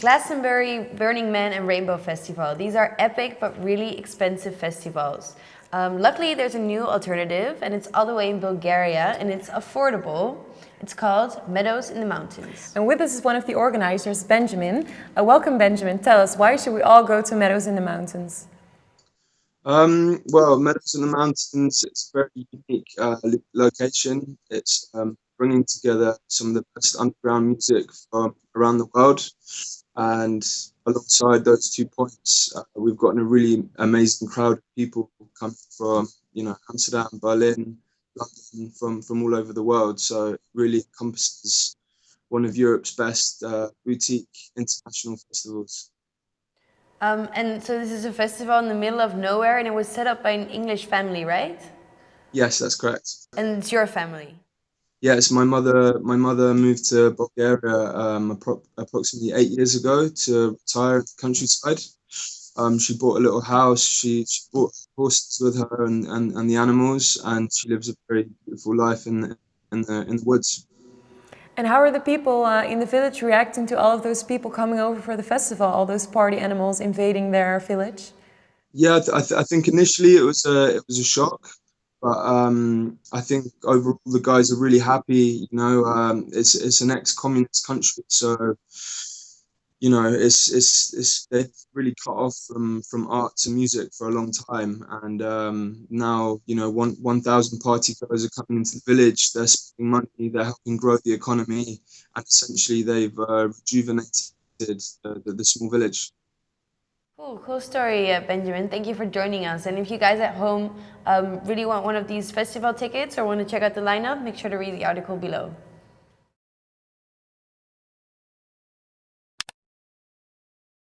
Glastonbury, Burning Man and Rainbow Festival. These are epic but really expensive festivals. Um, luckily, there's a new alternative and it's all the way in Bulgaria and it's affordable. It's called Meadows in the Mountains. And with us is one of the organizers, Benjamin. Uh, welcome, Benjamin. Tell us, why should we all go to Meadows in the Mountains? Um, well, Meadows in the Mountains, it's a very unique uh, location. It's um, bringing together some of the best underground music from around the world. And alongside those two points, uh, we've gotten a really amazing crowd of people coming from, you know, Amsterdam, Berlin, London, from, from all over the world. So it really encompasses one of Europe's best uh, boutique international festivals. Um, and so this is a festival in the middle of nowhere and it was set up by an English family, right? Yes, that's correct. And it's your family? Yes, my mother. My mother moved to Bulgaria um, appro approximately eight years ago to retire at the countryside. Um, she bought a little house. She, she bought horses with her and, and, and the animals, and she lives a very beautiful life in the, in the in the woods. And how are the people uh, in the village reacting to all of those people coming over for the festival? All those party animals invading their village? Yeah, I, th I think initially it was a it was a shock. But um, I think overall the guys are really happy. You know, um, it's it's an ex-communist country, so you know it's it's it's they've really cut off from from art to music for a long time, and um, now you know one one thousand party goers are coming into the village. They're spending money. They're helping grow the economy, and essentially they've uh, rejuvenated the, the, the small village. Cool, cool story, uh, Benjamin. Thank you for joining us. And if you guys at home um, really want one of these festival tickets or want to check out the lineup, make sure to read the article below.